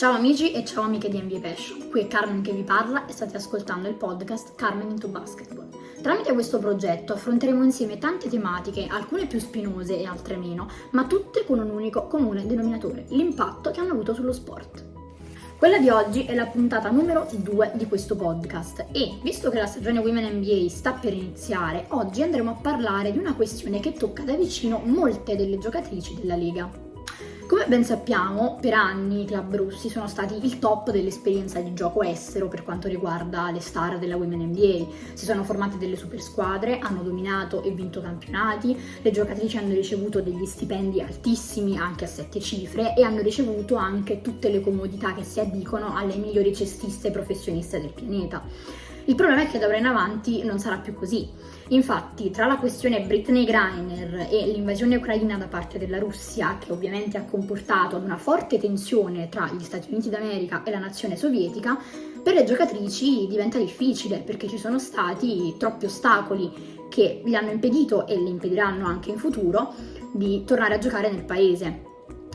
Ciao amici e ciao amiche di NBA Passion, qui è Carmen che vi parla e state ascoltando il podcast Carmen into Basketball. Tramite questo progetto affronteremo insieme tante tematiche, alcune più spinose e altre meno, ma tutte con un unico comune denominatore, l'impatto che hanno avuto sullo sport. Quella di oggi è la puntata numero 2 di questo podcast e, visto che la stagione Women NBA sta per iniziare, oggi andremo a parlare di una questione che tocca da vicino molte delle giocatrici della Lega. Come ben sappiamo, per anni i club russi sono stati il top dell'esperienza di gioco estero per quanto riguarda le star della Women NBA. Si sono formate delle super squadre, hanno dominato e vinto campionati, le giocatrici hanno ricevuto degli stipendi altissimi, anche a sette cifre, e hanno ricevuto anche tutte le comodità che si addicono alle migliori cestiste professioniste del pianeta. Il problema è che da ora in avanti non sarà più così. Infatti, tra la questione Britney Greiner e l'invasione ucraina da parte della Russia, che ovviamente ha comportato una forte tensione tra gli Stati Uniti d'America e la nazione sovietica, per le giocatrici diventa difficile perché ci sono stati troppi ostacoli che gli hanno impedito e le impediranno anche in futuro di tornare a giocare nel paese.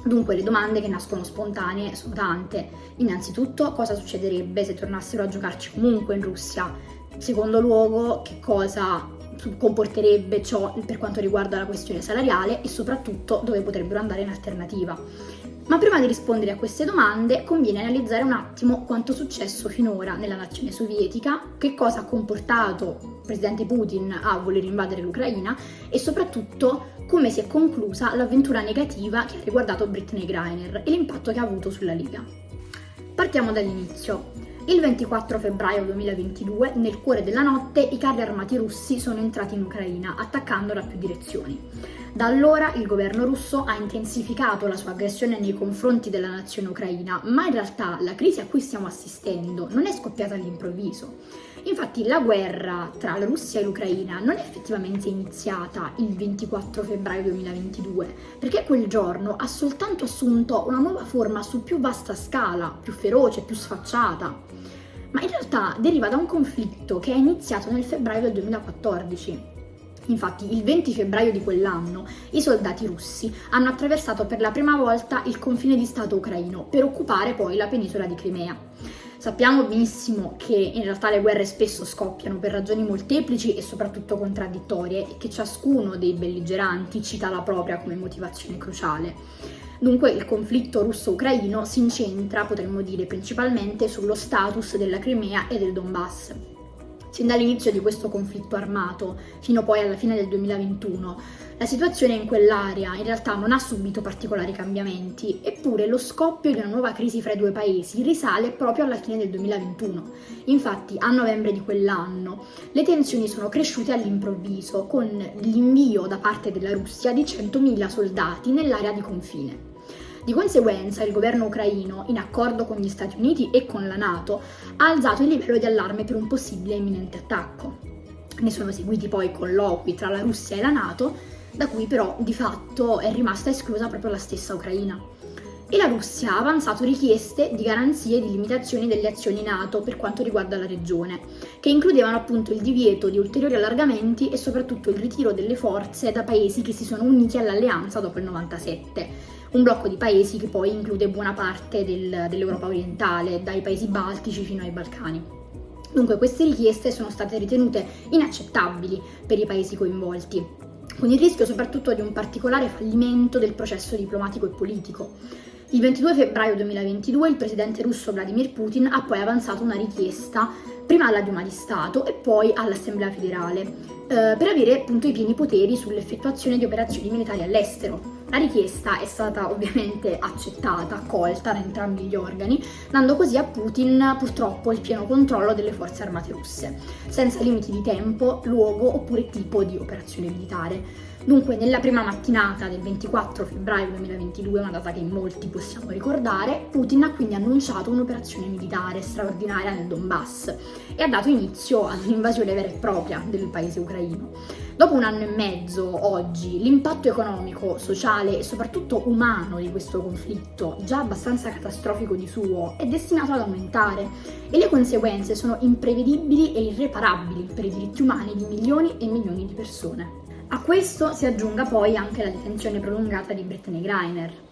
Dunque le domande che nascono spontanee sono tante. Innanzitutto cosa succederebbe se tornassero a giocarci comunque in Russia? Secondo luogo che cosa comporterebbe ciò per quanto riguarda la questione salariale e soprattutto dove potrebbero andare in alternativa. Ma prima di rispondere a queste domande conviene analizzare un attimo quanto è successo finora nella nazione sovietica, che cosa ha comportato il presidente Putin a voler invadere l'Ucraina e soprattutto come si è conclusa l'avventura negativa che ha riguardato Britney Greiner e l'impatto che ha avuto sulla Liga. Partiamo dall'inizio. Il 24 febbraio 2022, nel cuore della notte, i carri armati russi sono entrati in Ucraina, attaccando da più direzioni. Da allora il governo russo ha intensificato la sua aggressione nei confronti della nazione ucraina, ma in realtà la crisi a cui stiamo assistendo non è scoppiata all'improvviso. Infatti la guerra tra la Russia e l'Ucraina non è effettivamente iniziata il 24 febbraio 2022, perché quel giorno ha soltanto assunto una nuova forma su più vasta scala, più feroce, più sfacciata ma in realtà deriva da un conflitto che è iniziato nel febbraio del 2014. Infatti, il 20 febbraio di quell'anno i soldati russi hanno attraversato per la prima volta il confine di Stato ucraino per occupare poi la penisola di Crimea. Sappiamo benissimo che in realtà le guerre spesso scoppiano per ragioni molteplici e soprattutto contraddittorie e che ciascuno dei belligeranti cita la propria come motivazione cruciale. Dunque il conflitto russo-ucraino si incentra, potremmo dire, principalmente sullo status della Crimea e del Donbass. Sin dall'inizio di questo conflitto armato, fino poi alla fine del 2021, la situazione in quell'area in realtà non ha subito particolari cambiamenti, eppure lo scoppio di una nuova crisi fra i due paesi risale proprio alla fine del 2021. Infatti, a novembre di quell'anno, le tensioni sono cresciute all'improvviso, con l'invio da parte della Russia di 100.000 soldati nell'area di confine. Di conseguenza il governo ucraino, in accordo con gli Stati Uniti e con la Nato, ha alzato il livello di allarme per un possibile imminente attacco. Ne sono seguiti poi colloqui tra la Russia e la Nato, da cui però di fatto è rimasta esclusa proprio la stessa Ucraina. E la Russia ha avanzato richieste di garanzie e di limitazioni delle azioni NATO per quanto riguarda la regione, che includevano appunto il divieto di ulteriori allargamenti e soprattutto il ritiro delle forze da paesi che si sono uniti all'alleanza dopo il 97 un blocco di paesi che poi include buona parte del, dell'Europa orientale, dai paesi baltici fino ai Balcani. Dunque queste richieste sono state ritenute inaccettabili per i paesi coinvolti, con il rischio soprattutto di un particolare fallimento del processo diplomatico e politico. Il 22 febbraio 2022 il presidente russo Vladimir Putin ha poi avanzato una richiesta prima alla Duma di Stato e poi all'Assemblea federale eh, per avere appunto i pieni poteri sull'effettuazione di operazioni militari all'estero. La richiesta è stata ovviamente accettata, accolta da entrambi gli organi, dando così a Putin purtroppo il pieno controllo delle forze armate russe, senza limiti di tempo, luogo oppure tipo di operazione militare. Dunque, nella prima mattinata del 24 febbraio 2022, una data che molti possiamo ricordare, Putin ha quindi annunciato un'operazione militare straordinaria nel Donbass e ha dato inizio ad un'invasione vera e propria del paese ucraino. Dopo un anno e mezzo, oggi, l'impatto economico, sociale e soprattutto umano di questo conflitto, già abbastanza catastrofico di suo, è destinato ad aumentare e le conseguenze sono imprevedibili e irreparabili per i diritti umani di milioni e milioni di persone. A questo si aggiunga poi anche la detenzione prolungata di Brittany Greiner.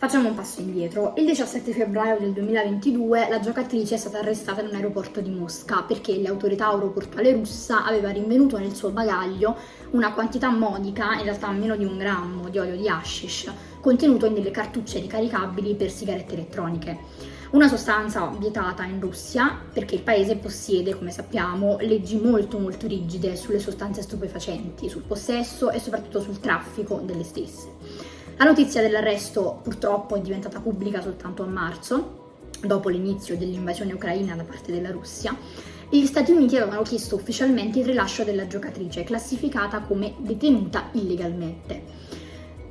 Facciamo un passo indietro. Il 17 febbraio del 2022 la giocatrice è stata arrestata in un aeroporto di Mosca perché le autorità aeroportuali russa aveva rinvenuto nel suo bagaglio una quantità modica, in realtà meno di un grammo, di olio di hashish, contenuto in delle cartucce ricaricabili per sigarette elettroniche. Una sostanza vietata in Russia perché il paese possiede, come sappiamo, leggi molto molto rigide sulle sostanze stupefacenti, sul possesso e soprattutto sul traffico delle stesse. La notizia dell'arresto purtroppo è diventata pubblica soltanto a marzo, dopo l'inizio dell'invasione ucraina da parte della Russia, gli Stati Uniti avevano chiesto ufficialmente il rilascio della giocatrice, classificata come detenuta illegalmente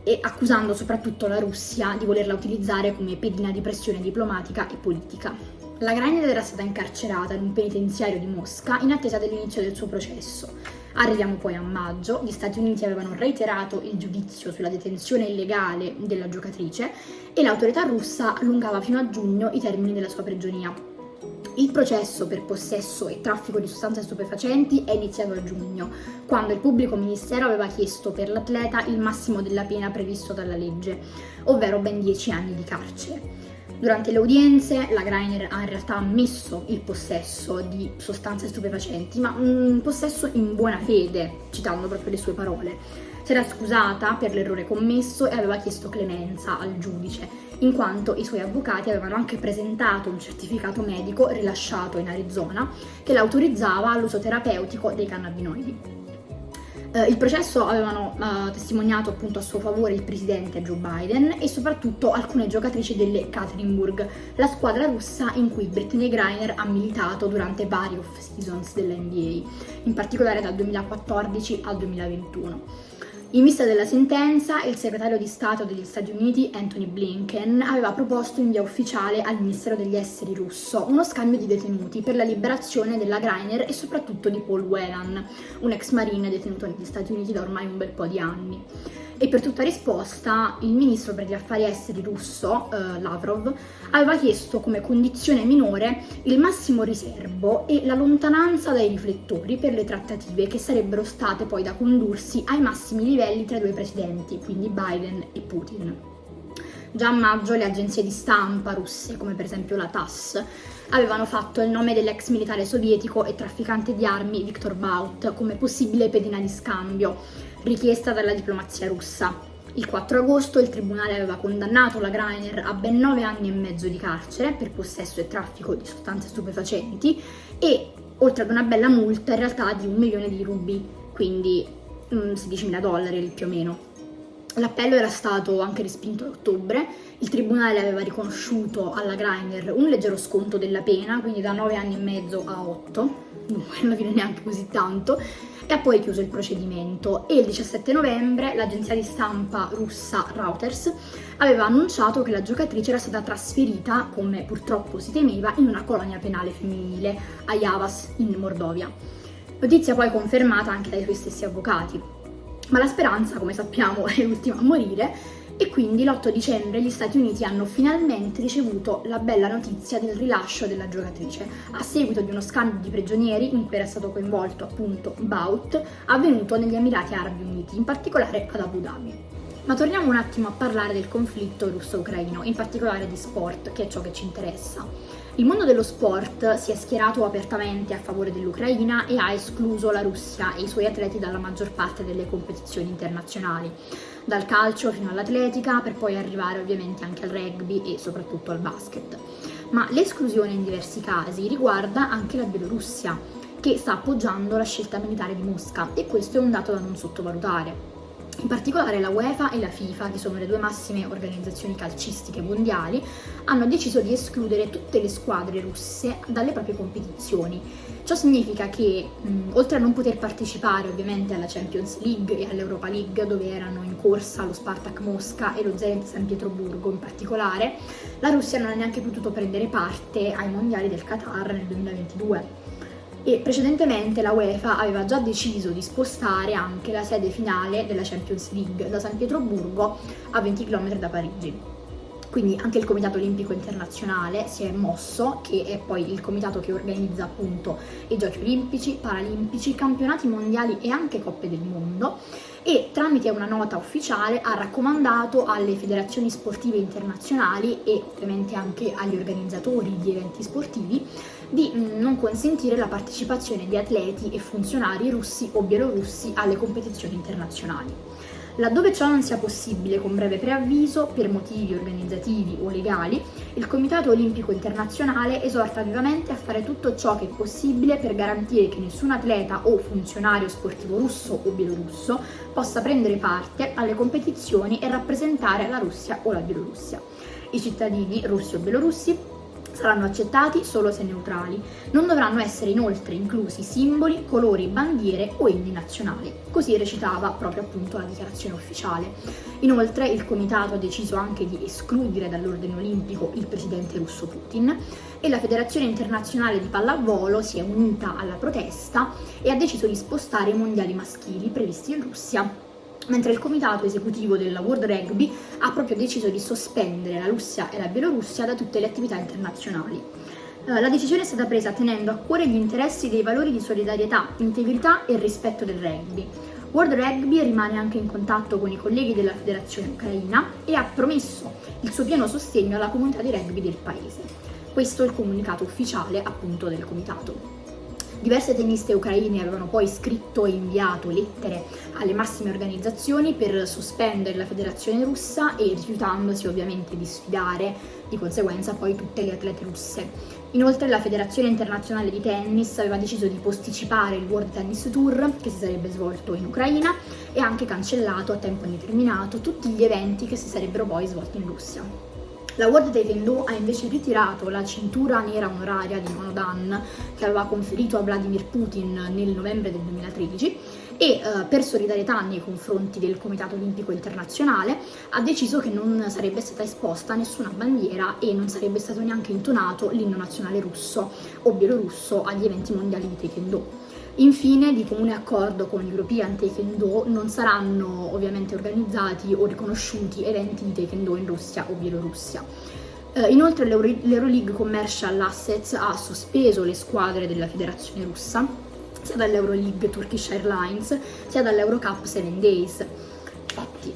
e accusando soprattutto la Russia di volerla utilizzare come pedina di pressione diplomatica e politica. La Greiner era stata incarcerata in un penitenziario di Mosca in attesa dell'inizio del suo processo. Arriviamo poi a maggio, gli Stati Uniti avevano reiterato il giudizio sulla detenzione illegale della giocatrice e l'autorità russa allungava fino a giugno i termini della sua prigionia. Il processo per possesso e traffico di sostanze stupefacenti è iniziato a giugno, quando il pubblico ministero aveva chiesto per l'atleta il massimo della pena previsto dalla legge, ovvero ben 10 anni di carcere. Durante le udienze la Greiner ha in realtà ammesso il possesso di sostanze stupefacenti, ma un possesso in buona fede, citando proprio le sue parole. Si era scusata per l'errore commesso e aveva chiesto clemenza al giudice, in quanto i suoi avvocati avevano anche presentato un certificato medico rilasciato in Arizona che l'autorizzava all'uso terapeutico dei cannabinoidi. Uh, il processo avevano uh, testimoniato appunto a suo favore il presidente Joe Biden e soprattutto alcune giocatrici delle Katerinburg, la squadra russa in cui Brittany Griner ha militato durante vari off-seasons dell'NBA, in particolare dal 2014 al 2021. In vista della sentenza, il segretario di Stato degli Stati Uniti, Anthony Blinken, aveva proposto in via ufficiale al Ministero degli Esteri russo uno scambio di detenuti per la liberazione della Greiner e soprattutto di Paul Whelan, un ex marine detenuto negli Stati Uniti da ormai un bel po' di anni. E per tutta risposta il ministro per gli affari esteri russo, eh, Lavrov, aveva chiesto come condizione minore il massimo riservo e la lontananza dai riflettori per le trattative che sarebbero state poi da condursi ai massimi livelli tra i due presidenti, quindi Biden e Putin. Già a maggio le agenzie di stampa russe, come per esempio la TASS, avevano fatto il nome dell'ex militare sovietico e trafficante di armi Viktor Baut come possibile pedina di scambio richiesta dalla diplomazia russa. Il 4 agosto il tribunale aveva condannato la Greiner a ben 9 anni e mezzo di carcere per possesso e traffico di sostanze stupefacenti e oltre ad una bella multa in realtà di un milione di rubi, quindi 16.000 dollari più o meno. L'appello era stato anche respinto a ottobre, il tribunale aveva riconosciuto alla Greiner un leggero sconto della pena, quindi da 9 anni e mezzo a 8, non alla neanche così tanto, e ha poi chiuso il procedimento e il 17 novembre l'agenzia di stampa russa Reuters aveva annunciato che la giocatrice era stata trasferita, come purtroppo si temeva, in una colonia penale femminile a Javas in Mordovia. Notizia poi confermata anche dai suoi stessi avvocati. Ma la speranza, come sappiamo, è l'ultima a morire e quindi l'8 dicembre gli Stati Uniti hanno finalmente ricevuto la bella notizia del rilascio della giocatrice, a seguito di uno scambio di prigionieri in cui era stato coinvolto appunto Baut, avvenuto negli Emirati Arabi Uniti, in particolare ad Abu Dhabi. Ma torniamo un attimo a parlare del conflitto russo-ucraino, in particolare di sport, che è ciò che ci interessa. Il mondo dello sport si è schierato apertamente a favore dell'Ucraina e ha escluso la Russia e i suoi atleti dalla maggior parte delle competizioni internazionali dal calcio fino all'atletica, per poi arrivare ovviamente anche al rugby e soprattutto al basket. Ma l'esclusione in diversi casi riguarda anche la Bielorussia, che sta appoggiando la scelta militare di Mosca e questo è un dato da non sottovalutare. In particolare la UEFA e la FIFA, che sono le due massime organizzazioni calcistiche mondiali, hanno deciso di escludere tutte le squadre russe dalle proprie competizioni. Ciò significa che, mh, oltre a non poter partecipare ovviamente alla Champions League e all'Europa League, dove erano in corsa lo Spartak Mosca e lo Zenit San Pietroburgo in particolare, la Russia non ha neanche potuto prendere parte ai mondiali del Qatar nel 2022 e precedentemente la UEFA aveva già deciso di spostare anche la sede finale della Champions League da San Pietroburgo a 20 km da Parigi. Quindi anche il Comitato Olimpico Internazionale si è mosso, che è poi il comitato che organizza appunto i Giochi Olimpici, Paralimpici, campionati mondiali e anche Coppe del Mondo, e tramite una nota ufficiale ha raccomandato alle federazioni sportive internazionali e ovviamente anche agli organizzatori di eventi sportivi di mm, non consentire la partecipazione di atleti e funzionari russi o bielorussi alle competizioni internazionali. Laddove ciò non sia possibile con breve preavviso, per motivi organizzativi o legali, il Comitato Olimpico Internazionale esorta vivamente a fare tutto ciò che è possibile per garantire che nessun atleta o funzionario sportivo russo o bielorusso possa prendere parte alle competizioni e rappresentare la Russia o la Bielorussia. I cittadini russi o bielorussi saranno accettati solo se neutrali. Non dovranno essere inoltre inclusi simboli, colori, bandiere o inni nazionali. Così recitava proprio appunto la dichiarazione ufficiale. Inoltre il comitato ha deciso anche di escludere dall'ordine olimpico il presidente russo Putin e la Federazione Internazionale di Pallavolo si è unita alla protesta e ha deciso di spostare i mondiali maschili previsti in Russia mentre il comitato esecutivo della World Rugby ha proprio deciso di sospendere la Russia e la Bielorussia da tutte le attività internazionali. Eh, la decisione è stata presa tenendo a cuore gli interessi dei valori di solidarietà, integrità e rispetto del rugby. World Rugby rimane anche in contatto con i colleghi della federazione ucraina e ha promesso il suo pieno sostegno alla comunità di rugby del paese. Questo è il comunicato ufficiale appunto del comitato. Diverse tenniste ucraine avevano poi scritto e inviato lettere alle massime organizzazioni per sospendere la federazione russa e rifiutandosi ovviamente di sfidare di conseguenza poi tutte le atlete russe. Inoltre la Federazione Internazionale di Tennis aveva deciso di posticipare il World Tennis Tour che si sarebbe svolto in Ucraina e anche cancellato a tempo indeterminato tutti gli eventi che si sarebbero poi svolti in Russia. La World Taekwondo ha invece ritirato la cintura nera onoraria di Monodan che aveva conferito a Vladimir Putin nel novembre del 2013 e eh, per solidarietà nei confronti del Comitato Olimpico Internazionale ha deciso che non sarebbe stata esposta nessuna bandiera e non sarebbe stato neanche intonato l'inno nazionale russo o bielorusso agli eventi mondiali di Taekwondo. Infine, di comune accordo con l'European Taekwondo, non saranno ovviamente organizzati o riconosciuti eventi di Taekwondo in Russia o Bielorussia. Eh, inoltre l'Euroleague Commercial Assets ha sospeso le squadre della federazione russa, sia dall'Euroleague Turkish Airlines, sia dall'Eurocup 7 Days. Infatti,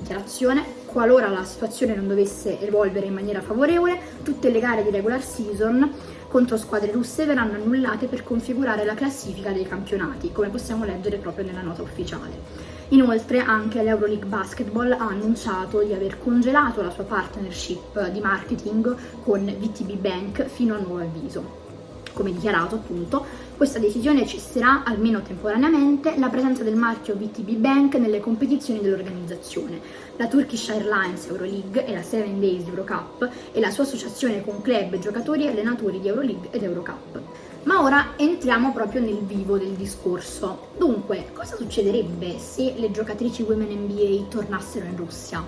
dichiarazione, qualora la situazione non dovesse evolvere in maniera favorevole, tutte le gare di regular season contro squadre russe verranno annullate per configurare la classifica dei campionati, come possiamo leggere proprio nella nota ufficiale. Inoltre anche l'Euroleague Basketball ha annunciato di aver congelato la sua partnership di marketing con VTB Bank fino a nuovo avviso. Come dichiarato appunto, questa decisione cesserà, almeno temporaneamente, la presenza del marchio VTB Bank nelle competizioni dell'organizzazione. La Turkish Airlines Euroleague e la Seven Days Eurocup e la sua associazione con club, giocatori e allenatori di Euroleague ed Eurocup. Ma ora entriamo proprio nel vivo del discorso. Dunque, cosa succederebbe se le giocatrici Women NBA tornassero in Russia?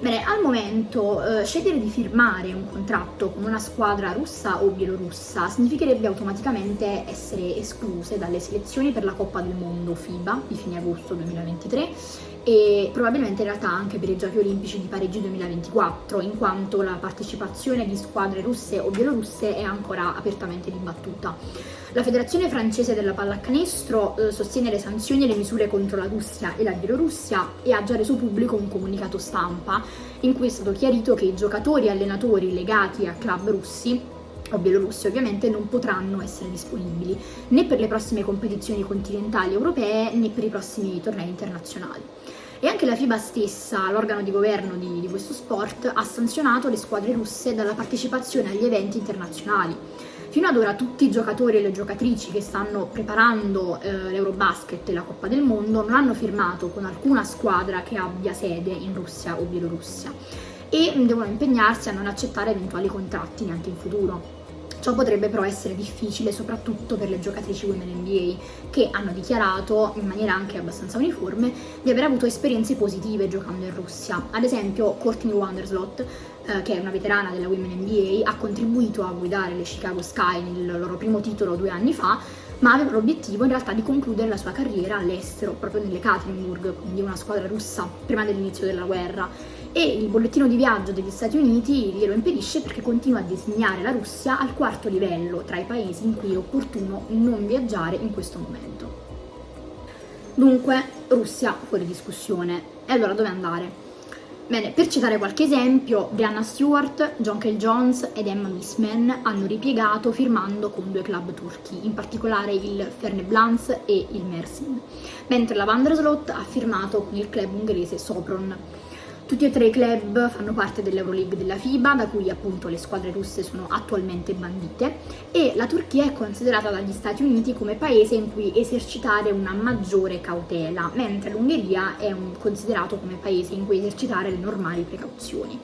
Bene, al momento eh, scegliere di firmare un contratto con una squadra russa o bielorussa significherebbe automaticamente essere escluse dalle selezioni per la Coppa del Mondo FIBA di fine agosto 2023 e probabilmente in realtà anche per i Giochi Olimpici di Parigi 2024, in quanto la partecipazione di squadre russe o bielorusse è ancora apertamente dibattuta. La Federazione francese della pallacanestro eh, sostiene le sanzioni e le misure contro la Russia e la Bielorussia e ha già reso pubblico un comunicato stampa in cui è stato chiarito che i giocatori e allenatori legati a club russi o bielorussi ovviamente non potranno essere disponibili né per le prossime competizioni continentali europee né per i prossimi tornei internazionali. E anche la FIBA stessa, l'organo di governo di, di questo sport, ha sanzionato le squadre russe dalla partecipazione agli eventi internazionali Fino ad ora tutti i giocatori e le giocatrici che stanno preparando eh, l'Eurobasket e la Coppa del Mondo non hanno firmato con alcuna squadra che abbia sede in Russia o Bielorussia e devono impegnarsi a non accettare eventuali contratti neanche in futuro. Ciò potrebbe però essere difficile soprattutto per le giocatrici Women NBA che hanno dichiarato in maniera anche abbastanza uniforme di aver avuto esperienze positive giocando in Russia. Ad esempio Courtney Wanderslot eh, che è una veterana della Women NBA, ha contribuito a guidare le Chicago Sky nel loro primo titolo due anni fa, ma aveva l'obiettivo in realtà di concludere la sua carriera all'estero, proprio nelle Katerinburg, quindi una squadra russa, prima dell'inizio della guerra. E il bollettino di viaggio degli Stati Uniti glielo impedisce perché continua a designare la Russia al quarto livello tra i paesi in cui è opportuno non viaggiare in questo momento. Dunque, Russia fuori discussione. E allora dove andare? Bene, per citare qualche esempio, Brianna Stewart, John Kell Jones ed Emma Missman hanno ripiegato firmando con due club turchi, in particolare il Ferneblans e il Mersin, mentre la Vanderslot ha firmato con il club ungherese Sopron. Tutti e tre i club fanno parte dell'Euroleague della FIBA, da cui appunto le squadre russe sono attualmente bandite, e la Turchia è considerata dagli Stati Uniti come paese in cui esercitare una maggiore cautela, mentre l'Ungheria è un, considerato come paese in cui esercitare le normali precauzioni.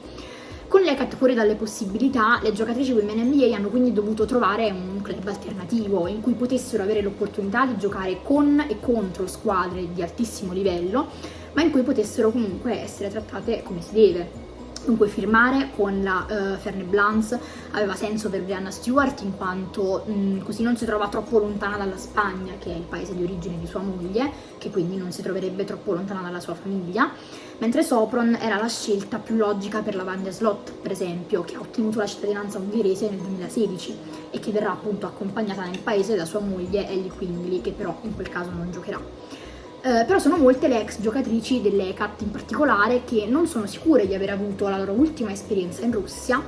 Con l'ECAT fuori dalle possibilità, le giocatrici Women NBA hanno quindi dovuto trovare un club alternativo in cui potessero avere l'opportunità di giocare con e contro squadre di altissimo livello ma in cui potessero comunque essere trattate come si deve. Dunque firmare con la uh, Ferne Blans aveva senso per Brianna Stewart in quanto mh, così non si trova troppo lontana dalla Spagna, che è il paese di origine di sua moglie, che quindi non si troverebbe troppo lontana dalla sua famiglia, mentre Sopron era la scelta più logica per la Vanya Slot, per esempio, che ha ottenuto la cittadinanza ungherese nel 2016 e che verrà appunto accompagnata nel paese da sua moglie Ellie Quingley, che però in quel caso non giocherà. Eh, però sono molte le ex giocatrici dell'ECAT in particolare che non sono sicure di aver avuto la loro ultima esperienza in Russia,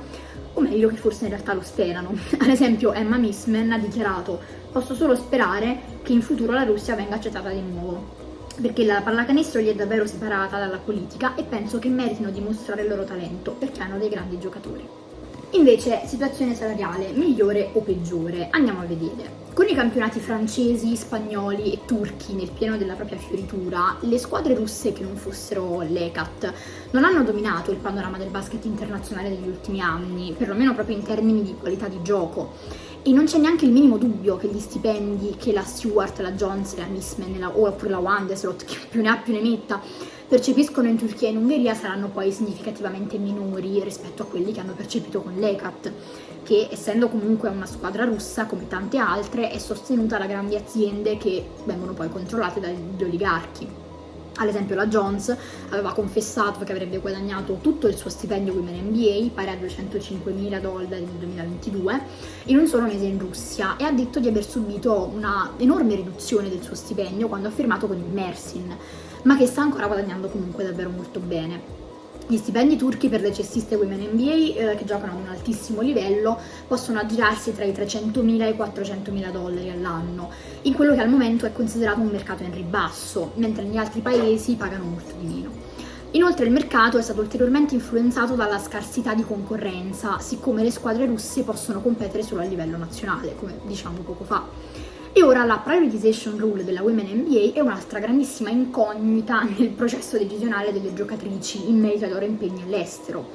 o meglio che forse in realtà lo sperano. Ad esempio Emma Missman ha dichiarato posso solo sperare che in futuro la Russia venga accettata di nuovo, perché la pallacanestro gli è davvero separata dalla politica e penso che meritino di mostrare il loro talento, perché hanno dei grandi giocatori. Invece, situazione salariale, migliore o peggiore? Andiamo a vedere. Con i campionati francesi, spagnoli e turchi nel pieno della propria fioritura, le squadre russe che non fossero l'ECAT non hanno dominato il panorama del basket internazionale degli ultimi anni, perlomeno proprio in termini di qualità di gioco. E non c'è neanche il minimo dubbio che gli stipendi che la Stewart, la Jones, la Missman oppure la Wanderslot, che più ne ha più ne metta, percepiscono in Turchia e in Ungheria saranno poi significativamente minori rispetto a quelli che hanno percepito con l'ECAT, che essendo comunque una squadra russa come tante altre è sostenuta da grandi aziende che vengono poi controllate dagli oligarchi. Ad esempio la Jones aveva confessato che avrebbe guadagnato tutto il suo stipendio Women NBA, pari a 205 mila dollari nel 2022, in un solo mese in Russia e ha detto di aver subito una enorme riduzione del suo stipendio quando ha firmato con il Mersin, ma che sta ancora guadagnando comunque davvero molto bene. Gli stipendi turchi per le cestiste Women NBA eh, che giocano ad un altissimo livello possono aggirarsi tra i 300.000 e i 400.000 dollari all'anno, in quello che al momento è considerato un mercato in ribasso, mentre negli altri paesi pagano molto di meno. Inoltre il mercato è stato ulteriormente influenzato dalla scarsità di concorrenza, siccome le squadre russe possono competere solo a livello nazionale, come diciamo poco fa. E ora la prioritization rule della Women NBA è un'altra grandissima incognita nel processo decisionale delle giocatrici in merito ai loro impegni all'estero.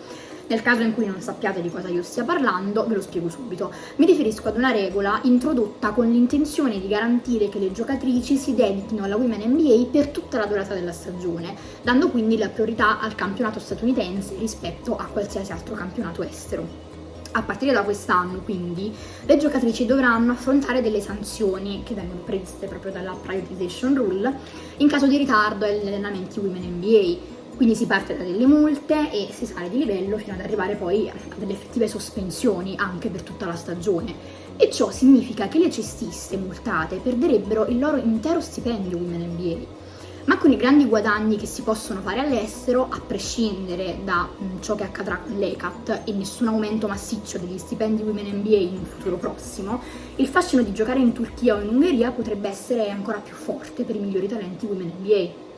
Nel caso in cui non sappiate di cosa io stia parlando, ve lo spiego subito. Mi riferisco ad una regola introdotta con l'intenzione di garantire che le giocatrici si dedichino alla Women NBA per tutta la durata della stagione, dando quindi la priorità al campionato statunitense rispetto a qualsiasi altro campionato estero. A partire da quest'anno, quindi, le giocatrici dovranno affrontare delle sanzioni che vengono previste proprio dalla Privatization Rule in caso di ritardo agli allenamenti Women NBA. Quindi si parte da delle multe e si sale di livello fino ad arrivare poi a delle effettive sospensioni anche per tutta la stagione. E ciò significa che le cestiste multate perderebbero il loro intero stipendio Women NBA ma con i grandi guadagni che si possono fare all'estero, a prescindere da mm, ciò che accadrà con l'ECAT e nessun aumento massiccio degli stipendi Women NBA in un futuro prossimo, il fascino di giocare in Turchia o in Ungheria potrebbe essere ancora più forte per i migliori talenti Women NBA.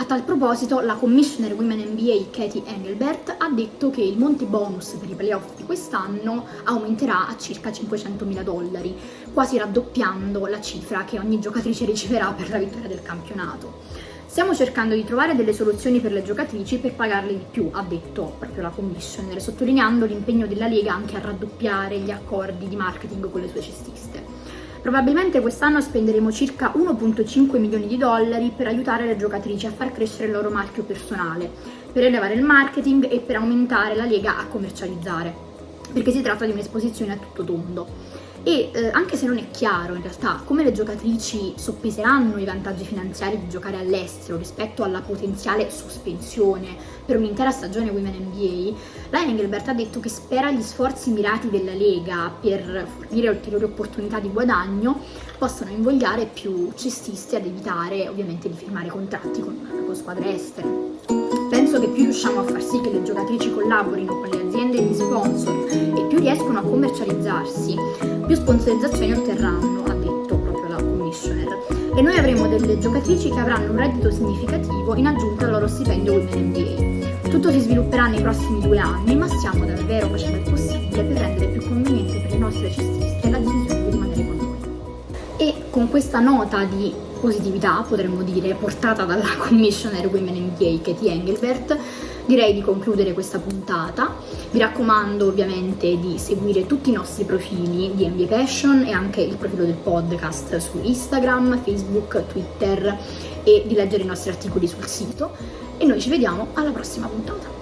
A tal proposito, la commissioner Women NBA Katie Engelbert ha detto che il monte bonus per i playoff di quest'anno aumenterà a circa 500.000 dollari, quasi raddoppiando la cifra che ogni giocatrice riceverà per la vittoria del campionato. Stiamo cercando di trovare delle soluzioni per le giocatrici per pagarle di più, ha detto proprio la commissioner, sottolineando l'impegno della Lega anche a raddoppiare gli accordi di marketing con le sue cestiste. Probabilmente quest'anno spenderemo circa 1.5 milioni di dollari per aiutare le giocatrici a far crescere il loro marchio personale, per elevare il marketing e per aumentare la lega a commercializzare, perché si tratta di un'esposizione a tutto tondo. E eh, anche se non è chiaro in realtà come le giocatrici soppeseranno i vantaggi finanziari di giocare all'estero rispetto alla potenziale sospensione per un'intera stagione Women NBA, la Engelbert ha detto che spera gli sforzi mirati della Lega per fornire ulteriori opportunità di guadagno possano invogliare più cestisti ad evitare ovviamente di firmare contratti con, con squadre estere. Penso che più riusciamo a far sì che le giocatrici collaborino con le aziende e gli sponsor e più riescono a commercializzarsi, più sponsorizzazioni otterranno, ha detto proprio la commissioner. E noi avremo delle giocatrici che avranno un reddito significativo in aggiunta al loro stipendio Women NBA. Tutto si svilupperà nei prossimi due anni, ma stiamo davvero facendo il possibile per rendere più conveniente per le nostre cestiste la decisione con questa nota di positività, potremmo dire, portata dalla commissioner Women NBA Katie Engelbert, direi di concludere questa puntata. Vi raccomando ovviamente di seguire tutti i nostri profili di NBA Passion e anche il profilo del podcast su Instagram, Facebook, Twitter e di leggere i nostri articoli sul sito. E noi ci vediamo alla prossima puntata.